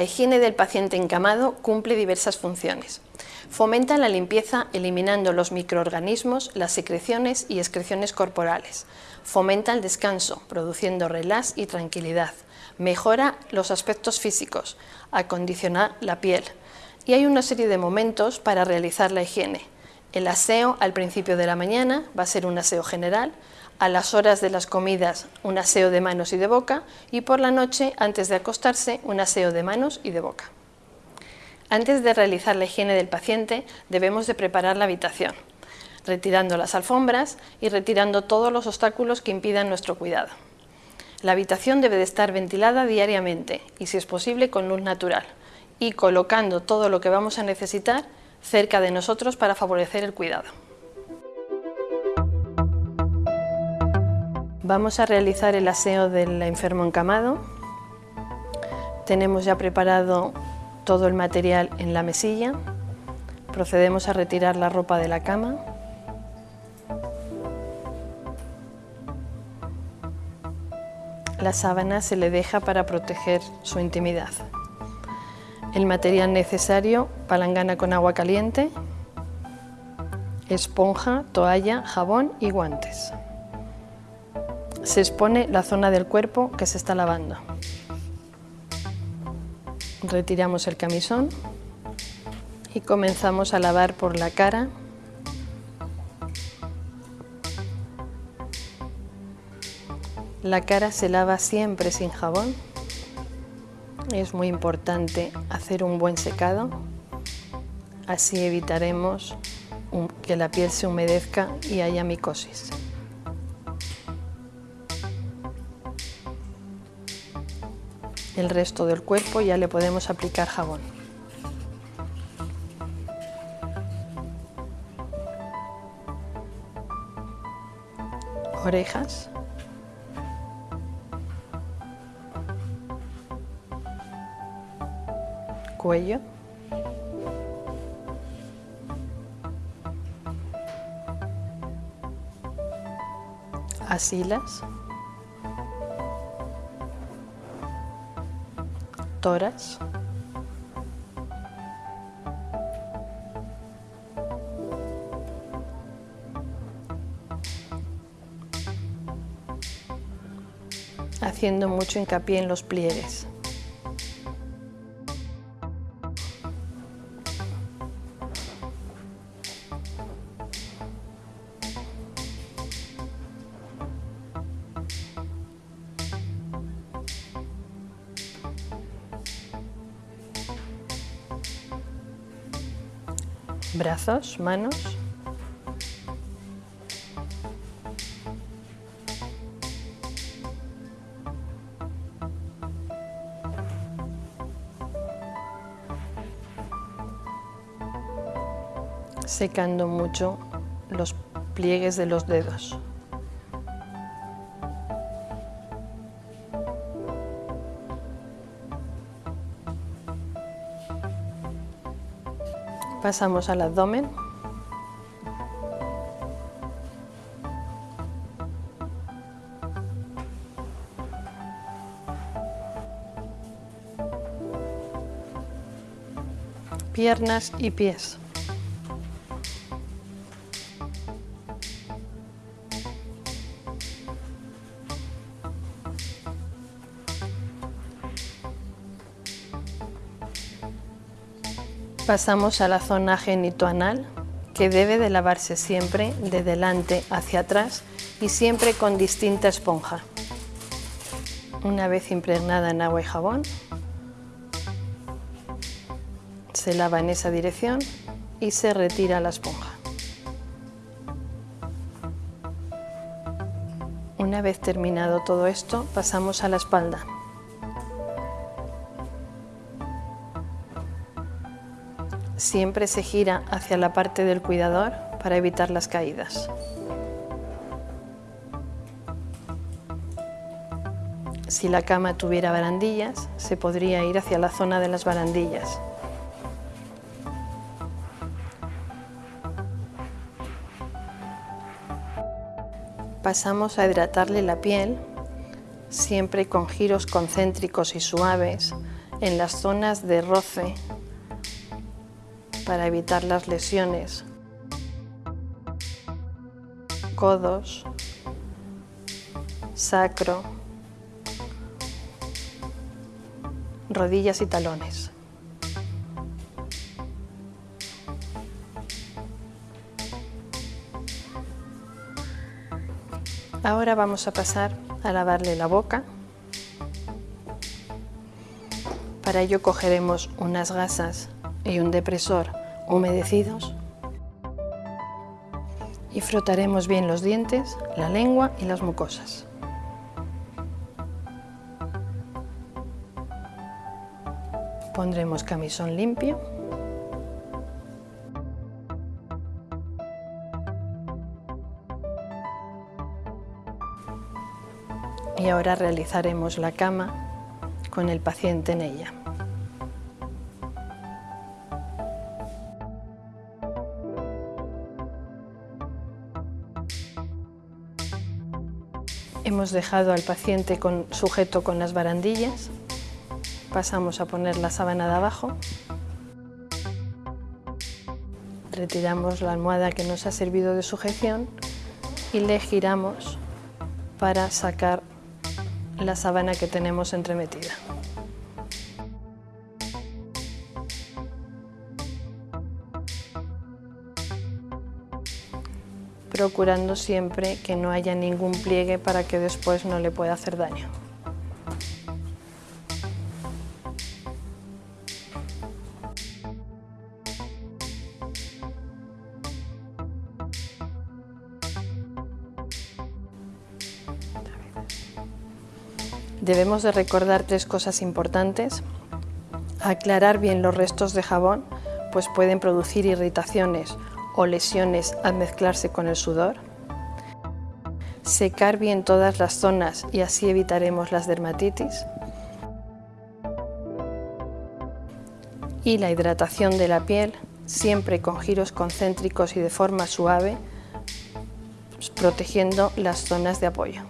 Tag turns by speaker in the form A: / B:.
A: La higiene del paciente encamado cumple diversas funciones. Fomenta la limpieza eliminando los microorganismos, las secreciones y excreciones corporales. Fomenta el descanso, produciendo relax y tranquilidad. Mejora los aspectos físicos, acondiciona la piel. Y hay una serie de momentos para realizar la higiene. El aseo al principio de la mañana va a ser un aseo general, a las horas de las comidas un aseo de manos y de boca y por la noche, antes de acostarse, un aseo de manos y de boca. Antes de realizar la higiene del paciente debemos de preparar la habitación, retirando las alfombras y retirando todos los obstáculos que impidan nuestro cuidado. La habitación debe de estar ventilada diariamente y si es posible con luz natural y colocando todo lo que vamos a necesitar cerca de nosotros para favorecer el cuidado. Vamos a realizar el aseo del enfermo encamado. Tenemos ya preparado todo el material en la mesilla. Procedemos a retirar la ropa de la cama. La sábana se le deja para proteger su intimidad. El material necesario, palangana con agua caliente, esponja, toalla, jabón y guantes se expone la zona del cuerpo que se está lavando. Retiramos el camisón y comenzamos a lavar por la cara, La cara se lava siempre sin jabón. Es muy importante hacer un buen secado, así evitaremos que la piel se humedezca y haya micosis. El resto del cuerpo ya le podemos aplicar jabón. Orejas. Cuello. Asilas. Haciendo mucho hincapié en los pliegues. Brazos, manos. secando mucho los pliegues de los dedos. Pasamos al abdomen. Piernas y pies. Pasamos a la zona genitoanal, que debe de lavarse siempre de delante hacia atrás y siempre con distinta esponja. Una vez impregnada en agua y jabón, se lava en esa dirección y se retira la esponja. Una vez terminado todo esto, pasamos a la espalda. Siempre se gira hacia la parte del cuidador para evitar las caídas. Si la cama tuviera barandillas, se podría ir hacia la zona de las barandillas. Pasamos a hidratarle la piel, siempre con giros concéntricos y suaves, en las zonas de roce para evitar las lesiones, codos, sacro, rodillas y talones. Ahora vamos a pasar a lavarle la boca. Para ello cogeremos unas gasas y un depresor humedecidos y frotaremos bien los dientes, la lengua y las mucosas. Pondremos camisón limpio y ahora realizaremos la cama con el paciente en ella. Hemos dejado al paciente con, sujeto con las barandillas, pasamos a poner la sábana de abajo, retiramos la almohada que nos ha servido de sujeción y le giramos para sacar la sábana que tenemos entremetida. Procurando siempre que no haya ningún pliegue para que después no le pueda hacer daño. Debemos de recordar tres cosas importantes. Aclarar bien los restos de jabón, pues pueden producir irritaciones o lesiones al mezclarse con el sudor. Secar bien todas las zonas y así evitaremos las dermatitis. Y la hidratación de la piel, siempre con giros concéntricos y de forma suave, protegiendo las zonas de apoyo.